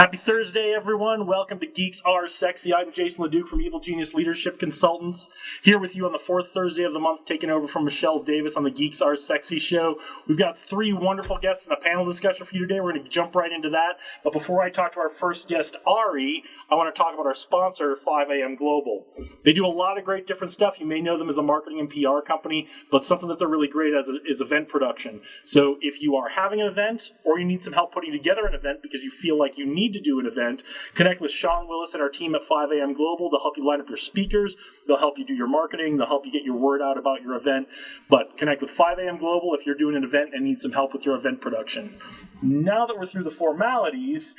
Happy Thursday, everyone. Welcome to Geeks Are Sexy. I'm Jason LeDuc from Evil Genius Leadership Consultants, here with you on the fourth Thursday of the month, taking over from Michelle Davis on the Geeks Are Sexy show. We've got three wonderful guests and a panel discussion for you today. We're going to jump right into that. But before I talk to our first guest, Ari, I want to talk about our sponsor, 5am Global. They do a lot of great different stuff. You may know them as a marketing and PR company, but something that they're really great at is, is event production. So if you are having an event or you need some help putting together an event because you feel like you need need to do an event, connect with Sean Willis and our team at 5am Global. They'll help you line up your speakers. They'll help you do your marketing. They'll help you get your word out about your event. But connect with 5am Global if you're doing an event and need some help with your event production. Now that we're through the formalities,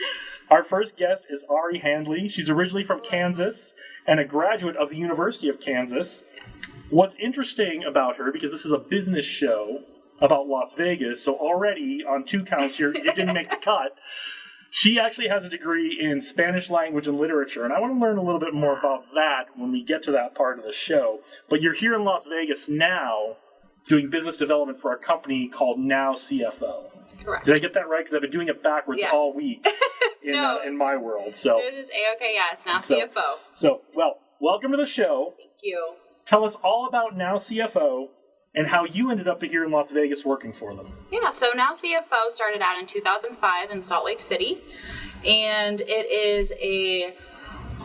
our first guest is Ari Handley. She's originally from Kansas and a graduate of the University of Kansas. What's interesting about her, because this is a business show about Las Vegas, so already on two counts here, you didn't make the cut. She actually has a degree in Spanish language and literature, and I want to learn a little bit more about that when we get to that part of the show. But you're here in Las Vegas now doing business development for a company called Now CFO. Correct. Did I get that right? Because I've been doing it backwards Yeah. all week in, No. uh, in my world. So, It is a okay. Yeah, it's now So- CFO. so well, welcome to the show. Thank you. Tell us all about Now CFO and how you ended up here in Las Vegas working for them. Yeah, so now CFO started out in 2005 in Salt Lake City, and it is a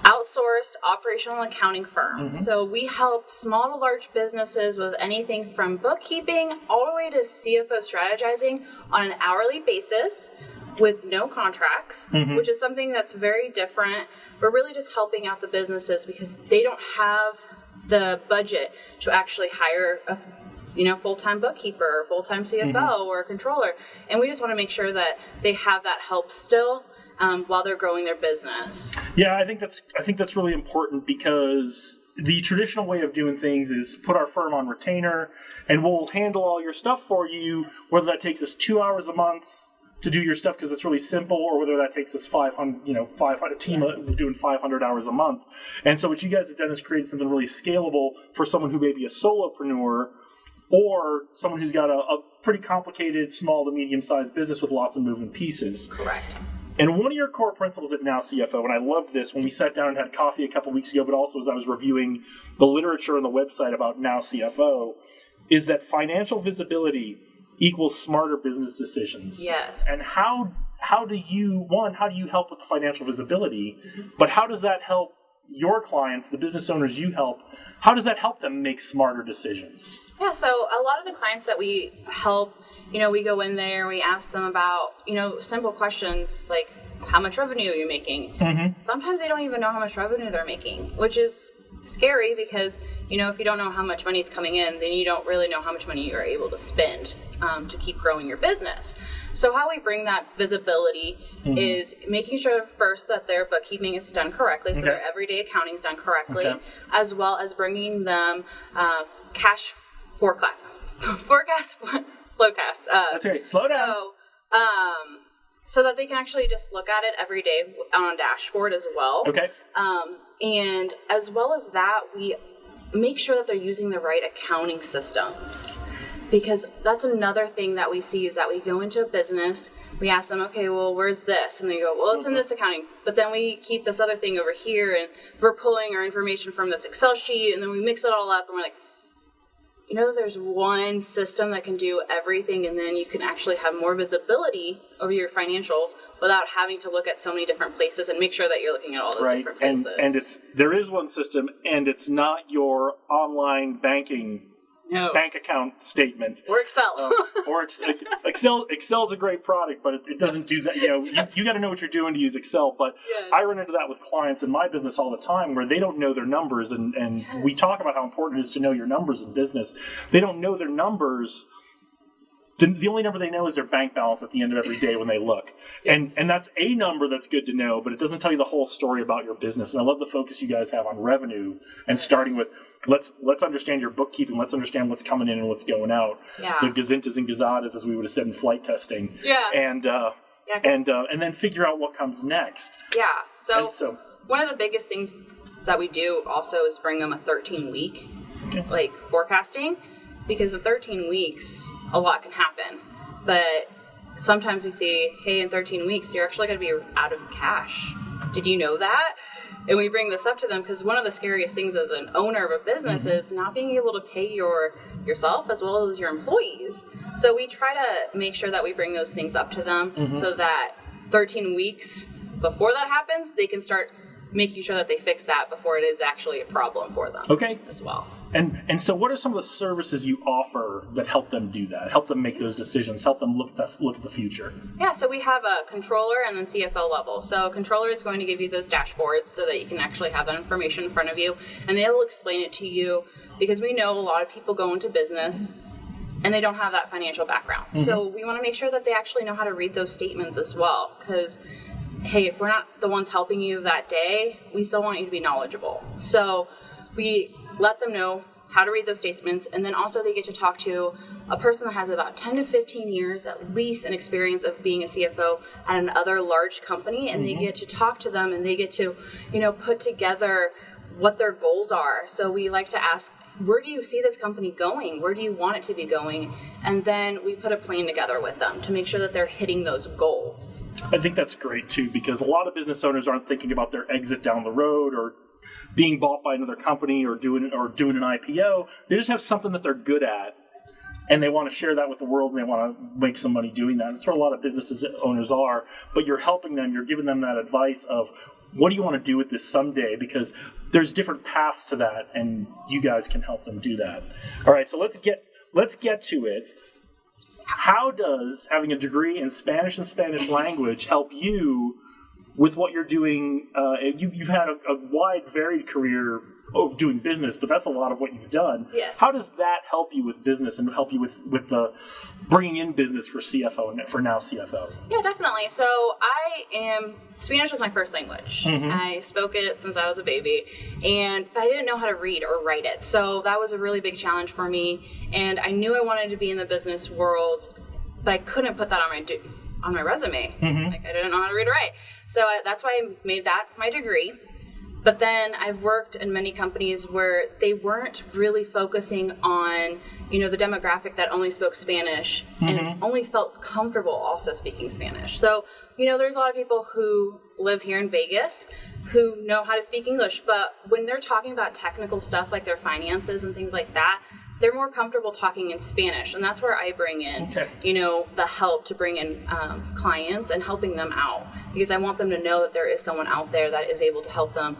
outsourced operational accounting firm. Mm-hmm. So we help small to large businesses with anything from bookkeeping all the way to CFO strategizing on an hourly basis with no contracts, mm-hmm. which is something that's very different. We're really just helping out the businesses because they don't have the budget to actually hire a you know, full-time bookkeeper, or full-time CFO, or a controller, and we just want to make sure that they have that help still um, while they're growing their business. Yeah, I think that's I think that's really important because the traditional way of doing things is put our firm on retainer and we'll handle all your stuff for you, whether that takes us two hours a month to do your stuff because it's really simple, or whether that takes us 500, you know, 500 team doing 500 hours a month. And so what you guys have done is created something really scalable for someone who may be a solopreneur or someone who's got a, a pretty complicated small to medium sized business with lots of moving pieces. Correct. And one of your core principles at Now CFO, and I loved this when we sat down and had coffee a couple weeks ago, but also as I was reviewing the literature on the website about Now CFO, is that financial visibility equals smarter business decisions. Yes. And how how do you one how do you help with the financial visibility, but how does that help your clients, the business owners you help? How does that help them make smarter decisions? Yeah, so a lot of the clients that we help, you know, we go in there, we ask them about, you know, simple questions like how much revenue are you making? Mm-hmm. Sometimes they don't even know how much revenue they're making, which is scary because, you know, if you don't know how much money is coming in, then you don't really know how much money you're able to spend um, to keep growing your business. So, how we bring that visibility Mm-hmm. is making sure first that their bookkeeping is done correctly, so Okay. their everyday accounting is done correctly, Okay. as well as bringing them uh, cash forecast, forecast, flowcast. Uh, That's right. Slow down. so, um, so that they can actually just look at it every day on a dashboard as well. okay. Um, and as well as that, we make sure that they're using the right accounting systems. Because that's another thing that we see is that we go into a business, we ask them, okay, well, where's this? And they go, well, it's in this accounting. But then we keep this other thing over here, and we're pulling our information from this Excel sheet, and then we mix it all up, and we're like, you know, there's one system that can do everything, and then you can actually have more visibility over your financials without having to look at so many different places and make sure that you're looking at all those right different and places. and it's there is one system and it's not your online banking no. bank account statement or Excel. Um, or ex- excel excel's a great product but it, it doesn't do that you know you, you got to know what you're doing to use excel but Yes. i run into that with clients in my business all the time where they don't know their numbers and and we talk about how important it is to know your numbers in business they don't know their numbers the, the only number they know is their bank balance at the end of every day when they look and and that's a number that's good to know but it doesn't tell you the whole story about your business and i love the focus you guys have on revenue and starting with let's let's understand your bookkeeping let's understand what's coming in and what's going out Yeah. the gazintas and gazadas as we would have said in flight testing yeah. and uh yeah. and uh, and then figure out what comes next yeah. So, so one of the biggest things that we do also is bring them a 13 week Okay. like forecasting because the 13 weeks a lot can happen but sometimes we see, hey, in 13 weeks, you're actually going to be out of cash. Did you know that? And we bring this up to them because one of the scariest things as an owner of a business mm-hmm. is not being able to pay your yourself as well as your employees. So we try to make sure that we bring those things up to them mm-hmm. so that 13 weeks before that happens, they can start making sure that they fix that before it is actually a problem for them. Okay. As well. And and so, what are some of the services you offer that help them do that? Help them make those decisions. Help them look the, look at the future. Yeah. So we have a controller and then CFO level. So controller is going to give you those dashboards so that you can actually have that information in front of you, and they will explain it to you because we know a lot of people go into business and they don't have that financial background. Mm-hmm. So we want to make sure that they actually know how to read those statements as well because hey, if we're not the ones helping you that day, we still want you to be knowledgeable. So we let them know how to read those statements, and then also they get to talk to a person that has about 10 to 15 years at least an experience of being a CFO at another large company, and mm-hmm. they get to talk to them and they get to, you know, put together what their goals are. So we like to ask, where do you see this company going? Where do you want it to be going? And then we put a plan together with them to make sure that they're hitting those goals. I think that's great too because a lot of business owners aren't thinking about their exit down the road or being bought by another company or doing or doing an IPO. They just have something that they're good at and they want to share that with the world and they want to make some money doing that. That's where a lot of businesses owners are. But you're helping them, you're giving them that advice of what do you want to do with this someday? Because there's different paths to that, and you guys can help them do that. All right, so let's get let's get to it. How does having a degree in Spanish and Spanish language help you with what you're doing? Uh, you, have had a, a wide, varied career of doing business, but that's a lot of what you've done. Yes. How does that help you with business and help you with with the bringing in business for CFO and for now CFO? Yeah, definitely. So I am Spanish was my first language. Mm-hmm. I spoke it since I was a baby, and but I didn't know how to read or write it. So that was a really big challenge for me. And I knew I wanted to be in the business world, but I couldn't put that on my on my resume. Mm-hmm. Like I didn't know how to read or write. So I, that's why I made that my degree. But then I've worked in many companies where they weren't really focusing on, you know, the demographic that only spoke Spanish mm-hmm. and only felt comfortable also speaking Spanish. So, you know, there's a lot of people who live here in Vegas who know how to speak English, but when they're talking about technical stuff like their finances and things like that, they're more comfortable talking in Spanish, and that's where I bring in, okay. you know, the help to bring in um, clients and helping them out because I want them to know that there is someone out there that is able to help them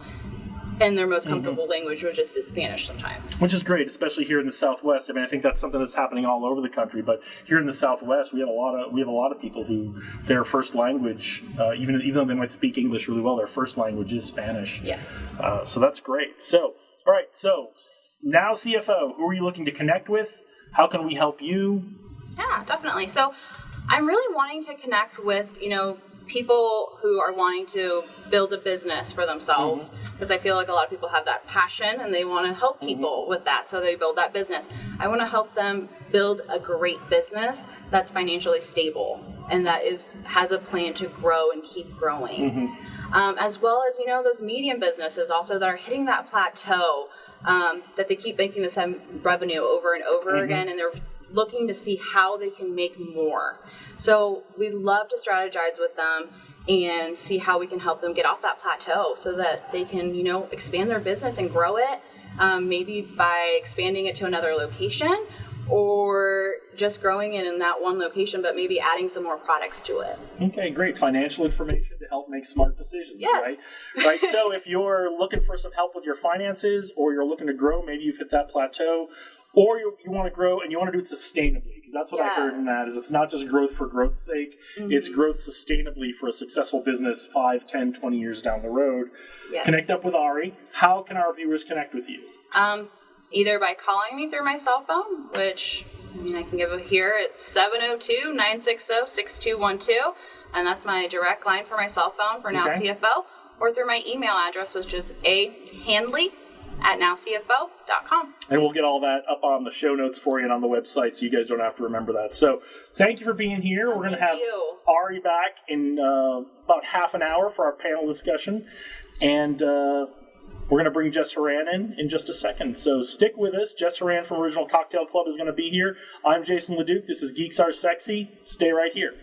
in their most mm-hmm. comfortable mm-hmm. language, which is Spanish sometimes. Which is great, especially here in the Southwest. I mean, I think that's something that's happening all over the country. But here in the Southwest, we have a lot of we have a lot of people who their first language, uh, even even though they might speak English really well, their first language is Spanish. Yes. Uh, so that's great. So, all right. So now CFO, who are you looking to connect with? How can we help you? Yeah, definitely. So I'm really wanting to connect with you know people who are wanting to build a business for themselves because mm-hmm. I feel like a lot of people have that passion and they want to help mm-hmm. people mm-hmm. with that so they build that business. I want to help them build a great business that's financially stable and that is has a plan to grow and keep growing. Mm-hmm. Um, as well as you know those medium businesses also that are hitting that plateau um, that they keep making the same revenue over and over mm-hmm. again and they're looking to see how they can make more. So we love to strategize with them and see how we can help them get off that plateau so that they can, you know, expand their business and grow it. Um, maybe by expanding it to another location or just growing it in that one location, but maybe adding some more products to it. Okay, great. Financial information to help make smart decisions, yes. right? Right. so if you're looking for some help with your finances or you're looking to grow, maybe you've hit that plateau, or you, you want to grow and you want to do it sustainably because that's what yes. I heard in that is it's not just growth for growth's sake mm-hmm. it's growth sustainably for a successful business 5 10 20 years down the road yes. connect up with ari how can our viewers connect with you um, either by calling me through my cell phone which I mean I can give it here it's 702-960-6212 and that's my direct line for my cell phone for now okay. CFO or through my email address which is a handley at nowcfo.com. And we'll get all that up on the show notes for you and on the website so you guys don't have to remember that. So thank you for being here. We're going to have you. Ari back in uh, about half an hour for our panel discussion. And uh, we're going to bring Jess Horan in in just a second. So stick with us. Jess Horan from Original Cocktail Club is going to be here. I'm Jason LeDuc. This is Geeks Are Sexy. Stay right here.